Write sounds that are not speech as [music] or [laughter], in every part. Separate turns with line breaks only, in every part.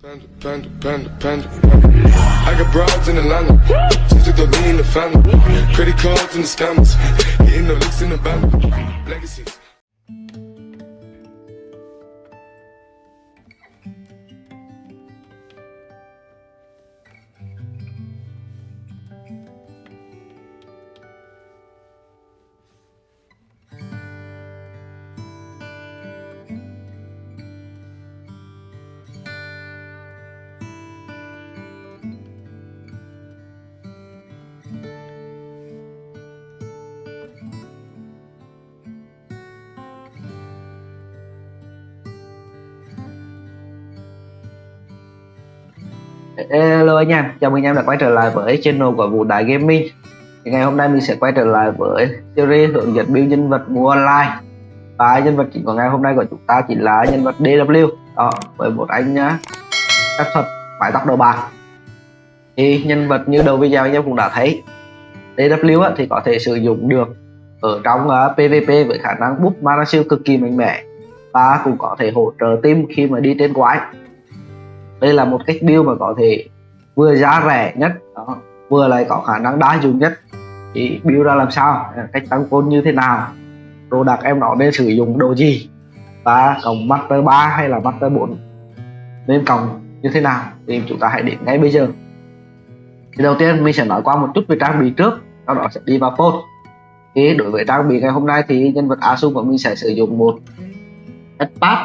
Panda, panda, panda, panda. I got broads in Atlanta. Just the lean in the family. Credit cards and the scammers. Hitting the licks in the band. Legacies.
Hello anh em, chào mừng anh em đã quay trở lại với channel của Vũ Đại Gaming. Thì Ngày hôm nay mình sẽ quay trở lại với series hướng dẫn build nhân vật mua online. Và nhân vật chính của ngày hôm nay của chúng ta chỉ là nhân vật DW Đó, với một anh phép thuật mái tóc đầu bạc. Thì nhân vật như đầu video anh em cũng đã thấy DW thì có thể sử dụng được ở trong uh, PvP với khả năng búp mana siêu cực kỳ mạnh mẽ. Và cũng có thể hỗ trợ team khi mà đi trên quái đây là một cách build mà có thể vừa giá rẻ nhất đó, vừa lại có khả năng đa dụng nhất. Thì build ra làm sao? Cách tăng côn như thế nào? Đồ đặc em nó nên sử dụng đồ gì? Và cộng master 3 hay là master 4 nên cộng như thế nào? Thì chúng ta hãy đến ngay bây giờ. Thì đầu tiên mình sẽ nói qua một chút về trang bị trước sau đó sẽ đi vào post thì đối với trang bị ngày hôm nay thì nhân vật Asu của mình sẽ sử dụng một Pad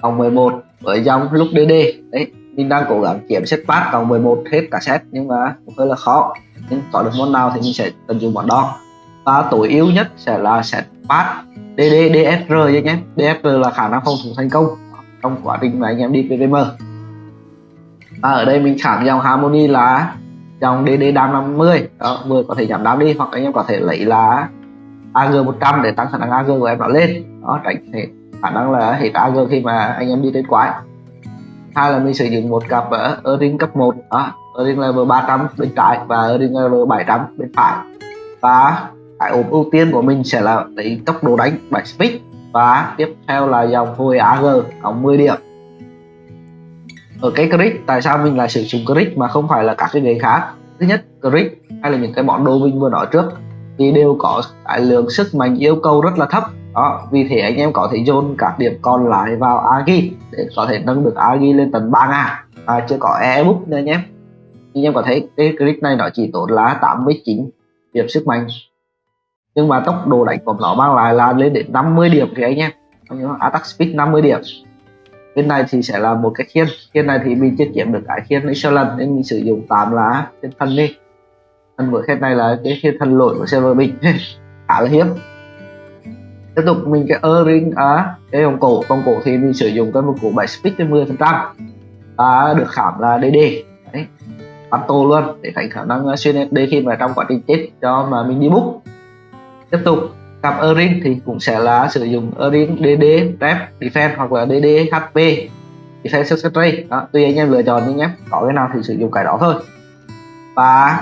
cộng 11 với dòng lúc DD đấy, mình đang cố gắng kiếm set pass cộng 11 hết cả set, nhưng mà cũng hơi là khó. Nhưng có được món nào thì mình sẽ tận dụng món đó. Và tối ưu nhất sẽ là set pass DD DSR nhé DSR là khả năng phòng thủ thành công trong quá trình mà anh em đi PVM và ở đây mình khảm dòng Harmony là dòng DD đam 50 đó, vừa có thể giảm đam đi, hoặc anh em có thể lấy là AG 100 để tăng khả năng AG của em nó lên. Đó, tránh thể khả năng là hết AG khi mà anh em đi đến quái. Hai là mình sử dụng một cặp ờ, ở ring cấp 1 đó ờ, earring level 300 bên trái và ring level 700 bên phải. Và cái ốp ưu tiên của mình sẽ là lấy tốc độ đánh 7 speed và tiếp theo là dòng hồi AG cộng 10 điểm. Ở cái crit tại sao mình lại sử dụng crit mà không phải là các cái ghế khác? Thứ nhất crit hay là những cái món đồ mình vừa nói trước, thì đều có cái lượng sức mạnh yêu cầu rất là thấp đó vì thế anh em có thể dồn các điểm còn lại vào agi để có thể nâng được agi lên tận 3 ngàn. À, chưa có ebook nữa nhé. Anh em có thấy cái click này nó chỉ tốn là 89 điểm sức mạnh. Nhưng mà tốc độ đánh của nó mang lại là lên đến 50 điểm thì anh em. Attack speed 50 điểm. Bên này thì sẽ là một cái khiên. Khiên này thì mình chưa kiếm được cái khiên excellent nên mình sử dụng 8 lá trên thân đi. Thân của khiên này là cái khiên thân lỗi của server mình. [laughs] Khá là hiếm tiếp tục mình à, cái earring á cái vòng cổ. Vòng cổ thì mình sử dụng cái vòng cổ 7 speed trên 10 phần trăm. Và được khảm là DD đấy bắn tô luôn để thành khả năng à, xuyên SD khi mà trong quá trình chết cho mà mình đi bút. Tiếp tục cặp earring thì cũng sẽ là sử dụng earring DD rep defense hoặc là DD HP defense substrate đó tùy anh em lựa chọn nhưng nhé có cái nào thì sử dụng cái đó thôi. Và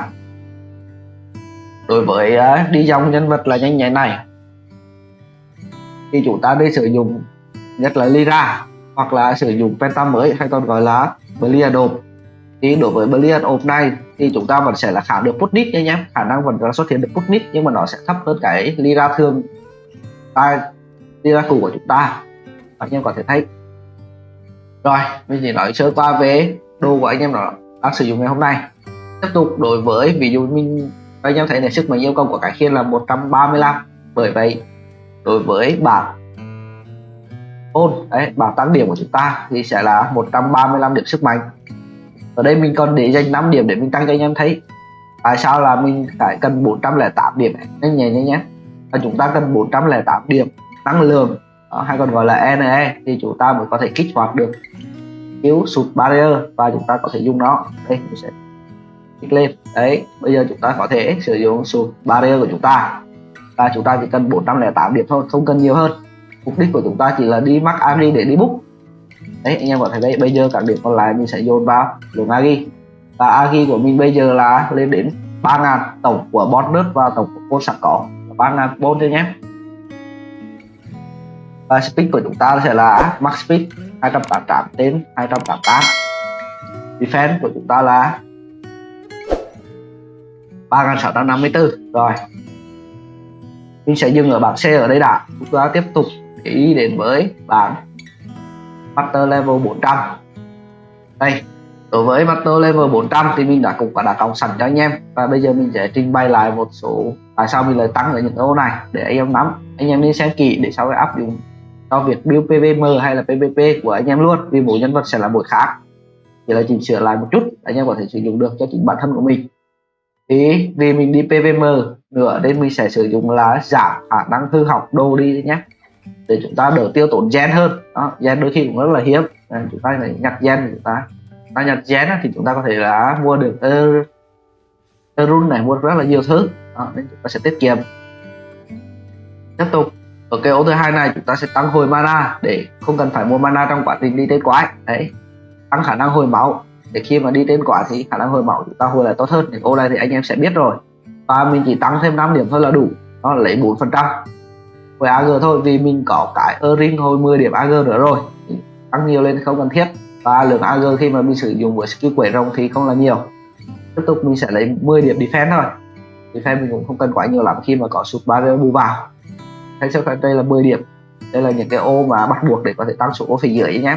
đối với uh, đi dòng nhân vật là nhanh nhạy này thì chúng ta nên sử dụng nhất là lira hoặc là sử dụng Penta mới hay còn gọi là Brilliant Orb thì đối với Brilliant Orb này thì chúng ta vẫn sẽ là khả được Putnit nha nhé khả năng vẫn là xuất hiện được Putnit nhưng mà nó sẽ thấp hơn cái lira thường. Tại lira cũ của chúng ta. Anh em có thể thấy. Rồi, mình chỉ nói sơ qua về đồ của anh em đó đang sử dụng ngày hôm nay. Tiếp tục, đối với ví dụ mình, anh em thấy là sức mạnh yêu cầu của cái khiên là 135 bởi vậy đối với bảng ôn đấy bảng tăng điểm của chúng ta thì sẽ là 135 điểm sức mạnh. Ở đây mình còn để dành 5 điểm để mình tăng cho anh em thấy tại sao là mình phải cần 408 điểm nhanh nhẹ nhé nhé. Và chúng ta cần 408 điểm năng lượng đó, hay còn gọi là NE thì chúng ta mới có thể kích hoạt được cứu sụt barrier và chúng ta có thể dùng nó. Đây mình sẽ kích lên. Đấy bây giờ chúng ta có thể sử dụng sụt barrier của chúng ta và chúng ta chỉ cần 408 điểm thôi, không cần nhiều hơn. Mục đích của chúng ta chỉ là đi mắc agi để đi book. Đấy, anh em có thể đây? Bây giờ các điểm còn lại mình sẽ dồn vào lượng agi và agi của mình bây giờ là lên đến 3.000 tổng của bonus và tổng của côn sẵn có. 3.000 bon thôi nhé. Và speed của chúng ta sẽ là max speed 288 đến 288 defense của chúng ta là 3654 rồi mình sẽ dừng ở bảng C ở đây đã. Chúng ta tiếp tục đi đến với bảng Master Level 400 đây, đối với Master Level 400 thì mình đã cũng đã cộng sẵn cho anh em. Và bây giờ mình sẽ trình bày lại một số tại sao mình lại tăng ở những ô này để anh em nắm. Anh em nên xem kỹ để sau đó áp dụng cho việc build PVM hay là PVP của anh em luôn, vì mỗi nhân vật sẽ là một khác. Chỉ là chỉnh sửa lại một chút, anh em có thể sử dụng được cho chính bản thân của mình thì vì mình đi PVM nữa nên mình sẽ sử dụng là giảm khả năng hư hỏng đồ đi nhé. Để chúng ta đỡ tiêu tốn gen hơn. Đó gen đôi khi cũng rất là hiếm. Nên chúng ta phải nhặt gen chúng ta ta nhặt gen thì chúng ta có thể là mua được run này mua rất là nhiều thứ. Đó, nên chúng ta sẽ tiết kiệm. Tiếp tục. Ở cái ô thứ hai này chúng ta sẽ tăng hồi mana để không cần phải mua mana trong quá trình đi tới quái. Đấy tăng khả năng hồi máu để khi mà đi tên quả thì khả năng hồi máu chúng ta hồi lại tốt hơn. Thì ô này thì anh em sẽ biết rồi. Và mình chỉ tăng thêm 5 điểm thôi là đủ. Nó lấy 4 phần trăm. Với AG thôi, vì mình có cái ring hồi 10 điểm AG nữa rồi. Tăng nhiều lên không cần thiết. Và lượng AG khi mà mình sử dụng với skill quẩy rồng thì không là nhiều. Tiếp tục mình sẽ lấy 10 điểm defense thôi. Defense mình cũng không cần quá nhiều lắm khi mà có sụp barrier bù vào. Thấy cho đây là 10 điểm. Đây là những cái ô mà bắt buộc để có thể tăng số ô phía dưới nhé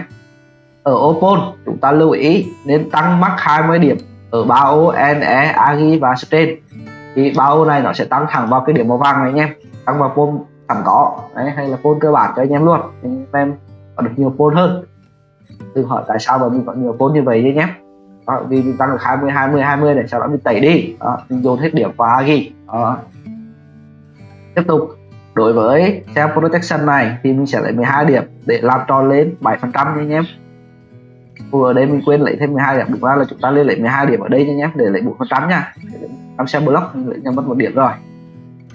ở ô chúng ta lưu ý nên tăng mắc 20 điểm ở ba ô NE, Agi và Strain thì ba ô này nó sẽ tăng thẳng vào cái điểm màu vàng này anh em, tăng vào pole sẵn có đấy, hay là pole cơ bản cho anh em luôn. Anh em có được nhiều pole hơn. Đừng hỏi tại sao mà mình có nhiều pole như vậy nhé đó, vì mình tăng được 20 20 20 để sau đó mình tẩy đi. Đó, mình dồn hết điểm vào Agi đó. tiếp tục đối với self protection này thì mình sẽ lấy 12 điểm để làm tròn lên 7% nha anh em ở đây mình quên lấy thêm 12 điểm. Đúng ra là chúng ta lên lấy 12 điểm ở đây nha nhé để lấy 4 phần trăm nha. Làm xe block lấy cho mất một điểm rồi.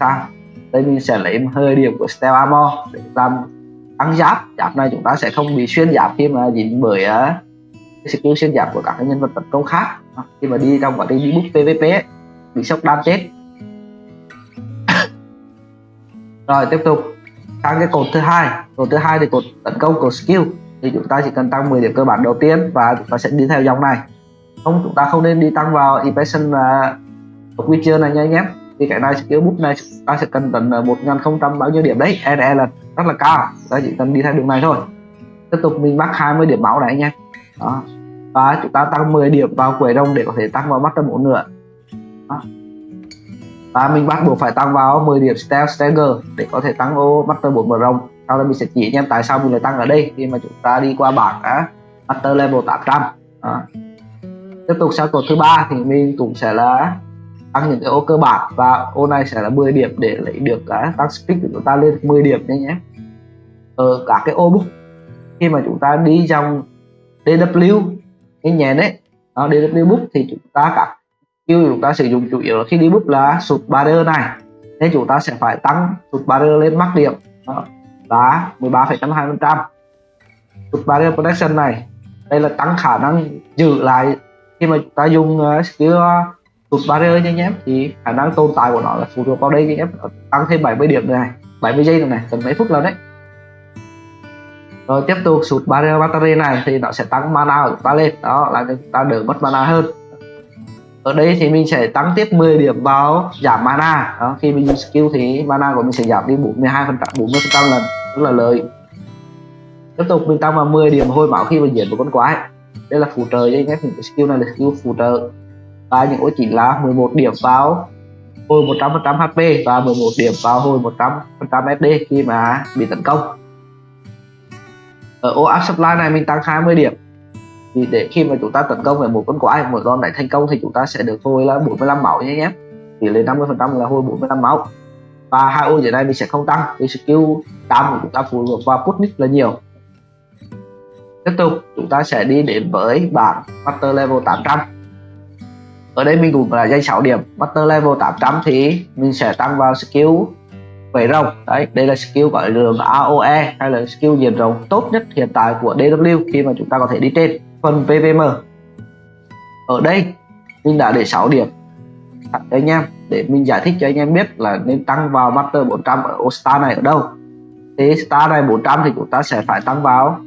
Sang đây mình sẽ lấy 10 điểm của Steel Armor để làm tăng giáp. Giáp này chúng ta sẽ không bị xuyên giáp khi mà dính bởi ờ, uh, skill xuyên giáp của các nhân vật tấn công khác. Khi mà đi trong quá trình đi book PVP ấy, bị sốc đam chết. [coughs] Rồi tiếp tục. Sang cái cột thứ hai. Cột thứ hai thì cột tấn công cột skill thì chúng ta chỉ cần tăng 10 điểm cơ bản đầu tiên và chúng ta sẽ đi theo dòng này. Không chúng ta không nên đi tăng vào impression và uh, Witcher này nha anh em. Thì cái này skill bút này chúng ta sẽ cần tận à, một nghìn không trăm bao nhiêu điểm đấy. NE là rất là cao. Chúng ta chỉ cần đi theo đường này thôi. Tiếp tục mình mắc 20 điểm máu này anh em. Đó. Và chúng ta tăng 10 điểm vào quầy rồng để có thể tăng vào mắt tâm ổn nữa đó. và mình bắt buộc phải tăng vào 10 điểm stealth stagger để có thể tăng ô mắt tâm bốn mở rồng sau đó mình sẽ chỉ anh em tại sao mình lại tăng ở đây khi mà chúng ta đi qua bảng á master level 800 đó. tiếp tục sang cột thứ ba thì mình cũng sẽ là tăng những cái ô cơ bản và ô này sẽ là 10 điểm để lấy được cái tăng speed của chúng ta lên 10 điểm nhé nhé. Ở cả cái ô book khi mà chúng ta đi trong DW cái nhẹ đấy. Đó, DW book thì chúng ta cả skill chúng ta sử dụng chủ yếu là khi đi book là sụt barrier này. Nên chúng ta sẽ phải tăng sụt barrier lên mắc điểm. Đó là 13,52% Tụt barrier protection này đây là tăng khả năng giữ lại. Khi mà chúng ta dùng uh, skill tụt barrier nha nhé thì khả năng tồn tại của nó là phụ thuộc vào đây nha nhé tăng thêm 70 điểm này 70 giây này cần mấy phút lần đấy. Rồi tiếp tục sụt barrier battery này thì nó sẽ tăng mana của chúng ta lên đó là chúng ta đỡ mất mana hơn ở đây thì mình sẽ tăng tiếp 10 điểm vào giảm mana. Đó, khi mình dùng skill thì mana của mình sẽ giảm đi 42 phần trăm 40 phần trăm lần rất là lợi. Tiếp tục mình tăng vào 10 điểm hồi máu khi mình giết một con quái. Đây là phụ trợ cho anh em những skill này là skill phụ trợ. Và những ô chỉ là 11 điểm vào hồi 100% HP và 11 điểm vào hồi 100% SD khi mà bị tấn công. Ở ô áp supply này mình tăng 20 điểm thì để khi mà chúng ta tấn công về một con quái, một con này thành công thì chúng ta sẽ được hồi là 45 máu nhé nhé tỷ lệ 50 phần trăm là hồi 45 máu. Và hai ô dưới này mình sẽ không tăng, vì skill tam của chúng ta phụ thuộc vào putnik là nhiều. Tiếp tục, chúng ta sẽ đi đến với bảng master level 800 ở đây mình cũng là dây 6 điểm. Master level 800 thì mình sẽ tăng vào skill vẩy rồng. Đấy, đây là skill gọi là AOE hay là skill diệt rồng tốt nhất hiện tại của DW khi mà chúng ta có thể đi trên phần PVM ở đây, mình đã để 6 điểm. Cho anh em để mình giải thích cho anh em biết là nên tăng vào Master 400 ở Star này ở đâu. Thì Star này 400 thì chúng ta sẽ phải tăng vào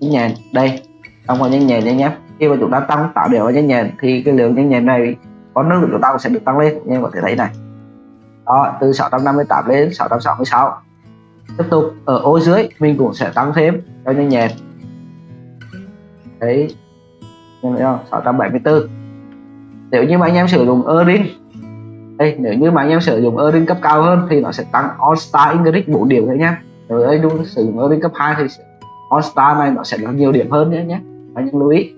nhanh nhẹn. Đây, tăng vào nhanh nhẹn nha nhé khi mà chúng ta tăng tạo đều vào nhanh nhẹn thì cái lượng nhanh nhẹn này có năng lượng chúng ta cũng sẽ được tăng lên. Anh em có thể thấy này. Đó, từ 658 lên 666 tiếp tục, ở ô dưới, mình cũng sẽ tăng thêm cho nhanh nhẹn đấy. Nhìn thấy không? 674 nếu như mà anh em sử dụng Erin đây nếu như mà anh em sử dụng Erin cấp cao hơn thì nó sẽ tăng All Star English 4 điểm thôi nhá. Nếu anh em sử dụng Erin cấp 2 thì All Star này nó sẽ là nhiều điểm hơn nhé nhé anh em lưu ý.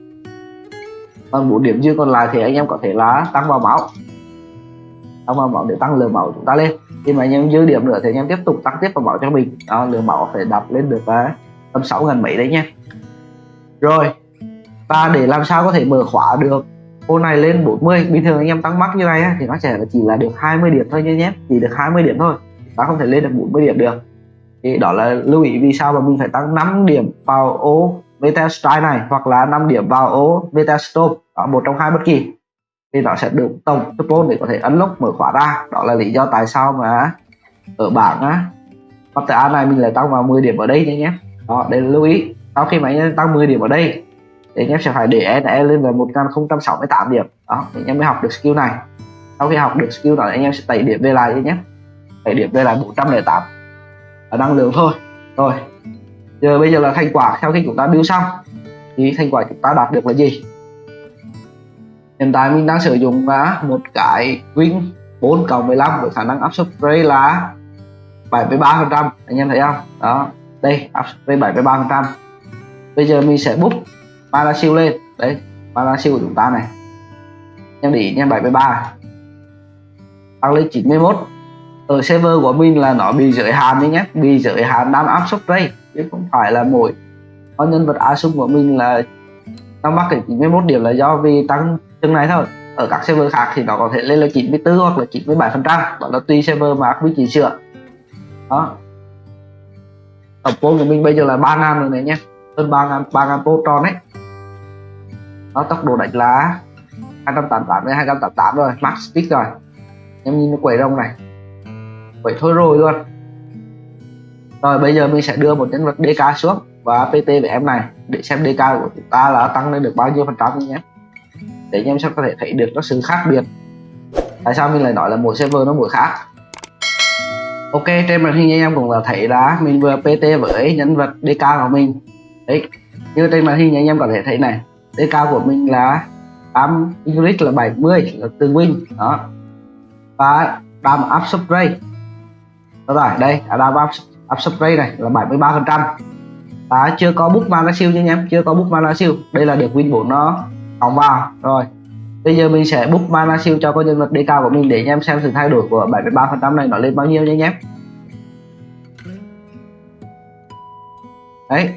Còn 4 điểm dư còn lại thì anh em có thể là tăng vào máu. Tăng vào máu để tăng lượng máu chúng ta lên. Khi mà anh em dư điểm nữa thì anh em tiếp tục tăng tiếp vào máu cho mình. Đó lượng máu phải đập lên được uh, tầm sáu ngàn mấy đấy nhé rồi và để làm sao có thể mở khóa được? Ô này lên 40 bình thường anh em tăng mắc như này thì nó sẽ chỉ là được 20 điểm thôi nhé nhé, chỉ được 20 điểm thôi. Ta không thể lên được 40 điểm được. Thì đó là lưu ý vì sao mà mình phải tăng 5 điểm vào ô Meta Strike này, hoặc là 5 điểm vào ô Meta Stop ở một trong hai bất kỳ. Thì nó sẽ được tổng support để có thể unlock mở khóa ra. Đó là lý do tại sao mà ở bảng á, Master này mình lại tăng vào 10 điểm ở đây nhé nhé. Đó đây là lưu ý. Sau khi mà anh tăng 10 điểm ở đây thì anh em sẽ phải để NE e lên là 1068 điểm. Đó, thì anh em mới học được skill này. Sau khi học được skill đó anh em sẽ tẩy điểm về lại nhé. Tẩy điểm về lại 408 ở năng lượng thôi. Rồi. Giờ bây giờ là thành quả. Sau khi chúng ta build xong, thì thành quả chúng ta đạt được là gì? Hiện tại mình đang sử dụng một cái win 4 cộng 15 với khả năng áp suất spray là 73 phần trăm. Anh em thấy không? Đó. Đây áp suất spray 73 phần trăm. Bây giờ mình sẽ bút mana siêu lên. Đấy mana siêu của chúng ta này. Em để ý nha 73 tăng lên 91 ở server của mình là nó bị giới hạn đấy nhé. Bị giới hạn đam áp suất đây. Chứ không phải là mỗi con nhân vật Asum của mình là nó mắc cái 91 điểm là do vì tăng chừng này thôi. Ở các server khác thì nó có thể lên là 94 hoặc là 97 phần trăm. Đó là tùy server mà quý chỉ sửa. Đó. Tổng vốn của mình bây giờ là 3 ngàn rồi này nhé. Hơn 3 ngàn 3 ngàn tròn đấy nó tốc độ đánh là 288 đến 288 rồi. Max speed rồi. Em nhìn nó quẩy rồng này. Quẩy thôi rồi luôn. Rồi, bây giờ mình sẽ đưa một nhân vật DK xuống và PT với em này. Để xem DK của chúng ta là tăng lên được bao nhiêu phần trăm nhé. Để anh em sẽ có thể thấy được nó sự khác biệt. Tại sao mình lại nói là mỗi server nó mỗi khác? Ok, trên màn hình anh em cũng là thấy là mình vừa PT với nhân vật DK của mình. Đấy, như trên màn hình anh em có thể thấy này. DK của mình là 8 English là 70 là từ win. Đó. Và đam áp spray đó rồi, đây đam áp áp spray này là 73 phần trăm. Và chưa có bút mana siêu nha anh em, chưa có bút mana siêu. Đây là được win 4 nó. Cộng vào rồi. Bây giờ mình sẽ book mana siêu cho con nhân vật DK của mình để anh em xem sự thay đổi của 73 phần trăm này nó lên bao nhiêu nha anh em. Đấy.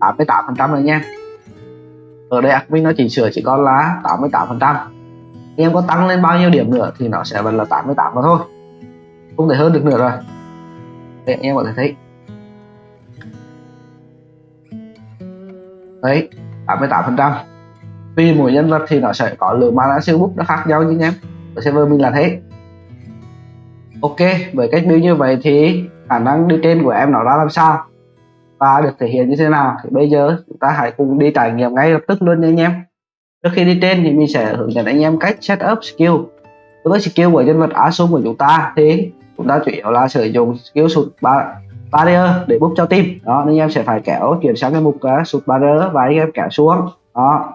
88 phần trăm rồi nha ở đây admin nó chỉ sửa chỉ còn là 88 phần trăm. Em có tăng lên bao nhiêu điểm nữa thì nó sẽ vẫn là 88 mà thôi. Không thể hơn được nữa rồi. Đây em có thể thấy. Đấy 88 phần trăm. Vì mỗi nhân vật thì nó sẽ có lượng mana siêu bút nó khác nhau nhưng em, ở server mình là thế. Ok, với cách build như vậy thì khả năng đi trên của em nó ra làm sao? Và được thể hiện như thế nào thì bây giờ chúng ta hãy cùng đi trải nghiệm ngay lập tức luôn nha anh em. Trước khi đi trên thì mình sẽ hướng dẫn anh em cách setup skill. Đối với skill của nhân vật Asum của chúng ta thì chúng ta chủ yếu là sử dụng skill sụt ba barrier để búp cho team. Đó nên anh em sẽ phải kéo chuyển sang cái mục uh, sụt barrier và anh em kéo xuống. Đó.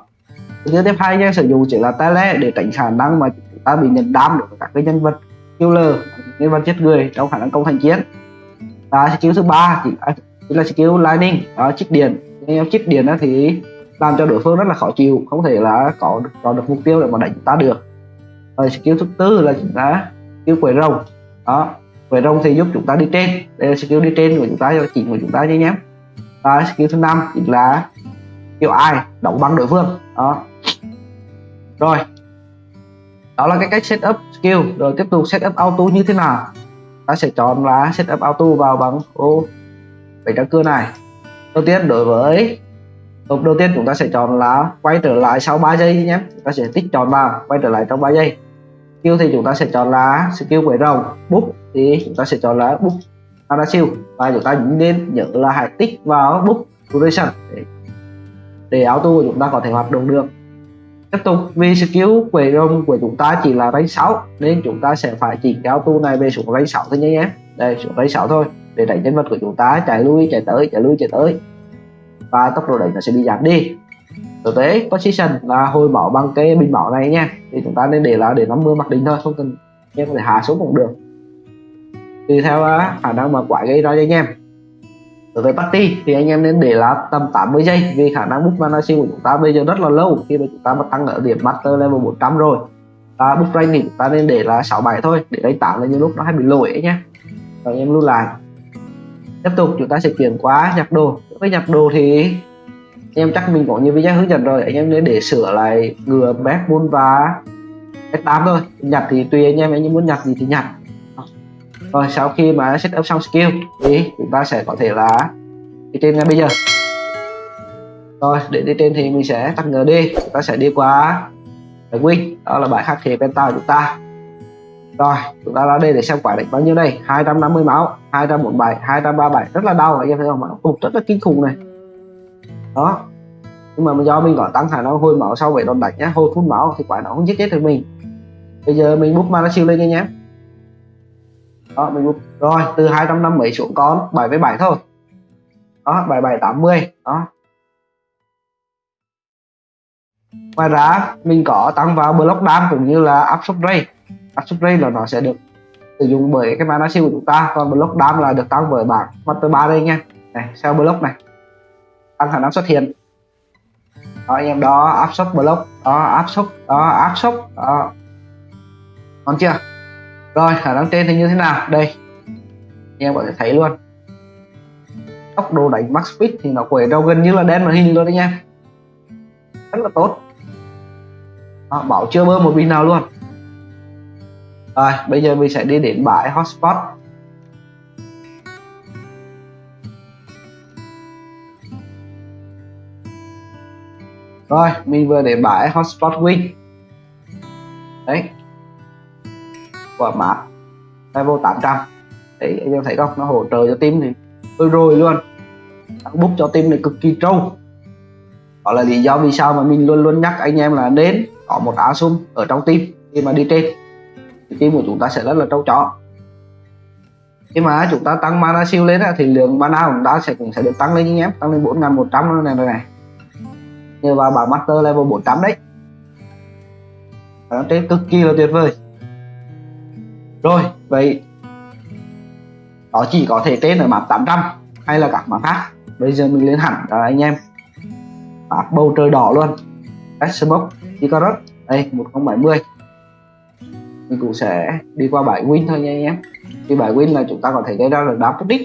Thứ tiếp hai anh em sử dụng chỉ là tele để tránh khả năng mà chúng ta bị nhận đam được các cái nhân vật killer nhân vật chết người trong khả năng công thành chiến. Và skill thứ ba chỉ là skill lightning à, đó chích điện. Em chích điện thì làm cho đối phương rất là khó chịu không thể là có được, có được mục tiêu để mà đánh ta được. Rồi skill thứ tư là chúng ta skill quẩy rồng. Đó quẩy rồng thì giúp chúng ta đi trên. Đây là skill đi trên của chúng ta cho chỉ của chúng ta nhé nhé. Và skill thứ năm chính là skill ai đóng băng đối phương. Đó. Rồi. Đó là cái cách setup skill. Rồi tiếp tục setup auto như thế nào? Ta sẽ chọn là setup auto vào bằng ô bảy trang cưa này. Đầu tiên, đối với Hộp đầu tiên chúng ta sẽ chọn là quay trở lại sau 3 giây nhé. Chúng ta sẽ tích chọn vào, quay trở lại trong 3 giây. Skill thì chúng ta sẽ chọn là skill quẩy rồng bút thì chúng ta sẽ chọn là bút siêu. Và chúng ta nên nhớ là hãy tích vào bút duration để auto của chúng ta có thể hoạt động được. Tiếp tục, vì skill quẩy rồng của chúng ta chỉ là rank 6 nên chúng ta sẽ phải chỉnh cái auto này về xuống rank 6 thôi nhé em đây xuống rank 6 thôi để đẩy nhân vật của chúng ta chạy lui, chạy tới, chạy lui, chạy tới. Và tốc độ đẩy nó sẽ bị giảm đi. Thực tế, position là hồi bỏ bằng cái bình máu này nha. Thì chúng ta nên để là để 50 mặc định thôi, không cần em có thể hạ xuống cũng được. Tùy theo à, khả năng mà quả gây ra cho anh em. Đối với party, thì anh em nên để là tầm 80 giây. Vì khả năng book mana của chúng ta bây giờ rất là lâu. Khi mà chúng ta mà tăng ở điểm master level 400 rồi, và book rank thì chúng ta nên để là 67 thôi. Để đánh 8 là những lúc nó hay bị lỗi ấy nhé rồi anh em lưu lại tiếp tục, chúng ta sẽ chuyển qua nhập đồ. Với nhập đồ thì anh em chắc mình có nhiều video hướng dẫn rồi. Anh em nên để sửa lại ngừa bếp buôn và f8 thôi. Nhặt thì tùy anh em anh em muốn nhặt gì thì nhặt. Rồi, sau khi mà set up xong skill thì chúng ta sẽ có thể là đi trên ngay bây giờ. Rồi, để đi trên thì mình sẽ tắt ngờ đi. Chúng ta sẽ đi qua cái win đó là bài khắc thể penta của chúng ta rồi, chúng ta ra đây để xem quả địch bao nhiêu đây 250 máu 247 237 rất là đau anh em thấy không máu cục rất là kinh khủng này. Đó. Nhưng mà do mình có tăng khả năng hồi máu sau vậy đòn đánh nhá, hồi phút máu thì quả nó không giết chết được mình. Bây giờ mình bút mana siêu lên nha nhé đó, mình bút. Rồi, từ 250 xuống con 77 thôi. Đó 77 80 đó. Ngoài ra, mình có tăng vào block đam cũng như là áp suất ray áp là nó sẽ được sử dụng bởi cái mana shield của chúng ta. Còn block dam là được tăng bởi bảng master 3 đây nha. Này sao block này tăng khả năng xuất hiện. Đó anh em đó áp suất block đó áp suất đó áp suất đó. Còn chưa? Rồi khả năng trên thì như thế nào? Đây anh em có thể thấy luôn. Tốc độ đánh max speed thì nó quẩy đâu gần như là đen màn hình luôn đấy nha rất là tốt. Đó, bảo chưa bơm một pin nào luôn rồi, bây giờ mình sẽ đi đến bãi hotspot. Rồi, mình vừa để bãi hotspot win đấy. Quả mã level 800 đấy, anh em thấy không? Nó hỗ trợ cho team thì tôi rồi luôn. Book cho team này cực kỳ trâu. Đó là lý do vì sao mà mình luôn luôn nhắc anh em là đến có một asum ở trong team khi mà đi trên thì team của chúng ta sẽ rất là trâu chó. Khi mà chúng ta tăng mana siêu lên thì lượng mana của chúng ta sẽ cũng sẽ được tăng lên anh em tăng lên 4100 này này này. Nhờ vào bảng master level 400 đấy. Nó trên cực kỳ là tuyệt vời. Rồi, vậy đó chỉ có thể tên ở map 800 hay là các map khác. Bây giờ mình lên hẳn đó anh em. Map bầu trời đỏ luôn. Xbox Icarus. Đây 1070 mình cũng sẽ đi qua bãi win thôi nha anh em. Thì bãi win là chúng ta có thể gây ra là đá pudding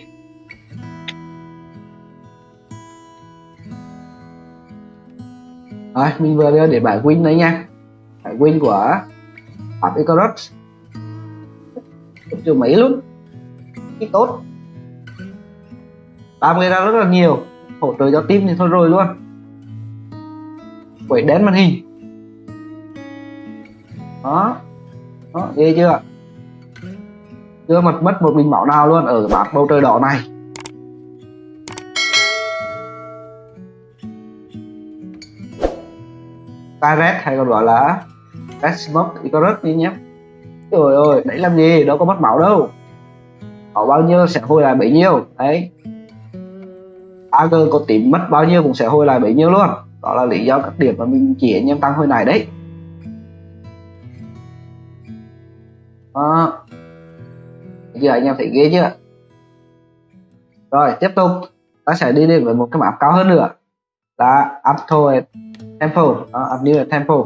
rồi, mình vừa đưa để bài win đấy nha. Bài win của Pháp Icarus chưa mấy luôn. Ít tốt. Làm người ra rất là nhiều. Hỗ trợ cho team thì thôi rồi luôn. Quẩy đén màn hình. Đó đó ghê chưa? Chưa mất mất một bình bảo nào luôn ở bát bầu trời đỏ này. Tyret hay còn gọi là Red Smoke Icarus đi nhé. Trời ơi, đấy làm gì, đâu có mất máu đâu. Có bao nhiêu sẽ hồi lại bấy nhiêu. Đấy. AG có tím mất bao nhiêu cũng sẽ hồi lại bấy nhiêu luôn. Đó là lý do các điểm mà mình chỉ anh em tăng hồi này đấy. Đó. Giờ anh em thấy ghê chưa rồi tiếp tục. Ta sẽ đi đến với một cái map cao hơn nữa. Là Upto Temple. Đó, Up New Temple.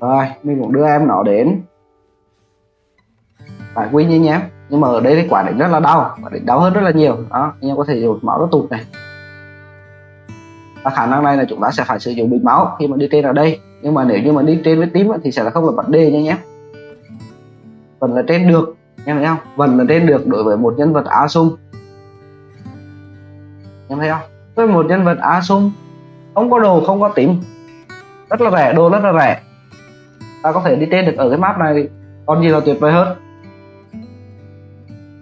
Rồi mình cũng đưa em nó đến. Phải quy như nhé. Nhưng mà ở đây thì quả định rất là đau. Quả đánh đau hơn rất là nhiều. Đó anh em có thể dùng máu nó tụt này và khả năng này là chúng ta sẽ phải sử dụng bình máu khi mà đi trên ở đây. Nhưng mà nếu như mà đi trên với tím thì sẽ là không là vấn đề nha nhé vẫn là trên được em thấy không? Vẫn là trên được đối với một nhân vật Asum em thấy không? Với một nhân vật Asum không có đồ không có tím. Rất là rẻ đồ rất là rẻ. Ta có thể đi trên được ở cái map này còn gì là tuyệt vời hơn.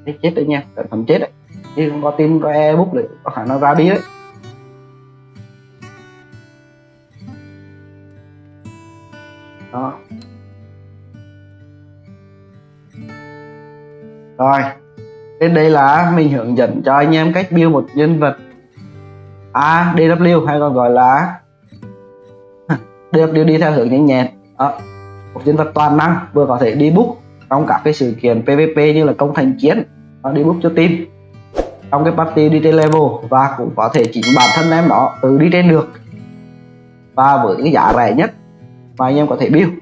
Đấy, chết đấy nha cẩn thận chết đấy. Chứ không có tin có book để có khả năng ra đi đấy. Đó. Rồi. Đến đây là mình hướng dẫn cho anh em cách build một nhân vật ADW hay còn gọi là [laughs] DW đi theo hướng nhanh nhẹn. Đó. Một nhân vật toàn năng vừa có thể đi book trong các cái sự kiện PVP như là công thành chiến đó, đi book cho team. Trong cái party đi trên level và cũng có thể chính bản thân em đó tự đi trên được. Và với cái giá rẻ nhất mà anh em có thể build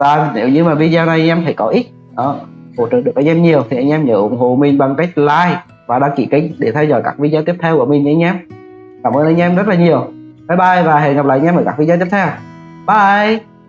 và nếu như mà video này anh em thấy có ích, đó, hỗ trợ được anh em nhiều, thì anh em nhớ ủng hộ mình bằng cách like và đăng ký kênh để theo dõi các video tiếp theo của mình nhé anh em. Cảm ơn anh em rất là nhiều. Bye bye và hẹn gặp lại anh em ở các video tiếp theo. Bye!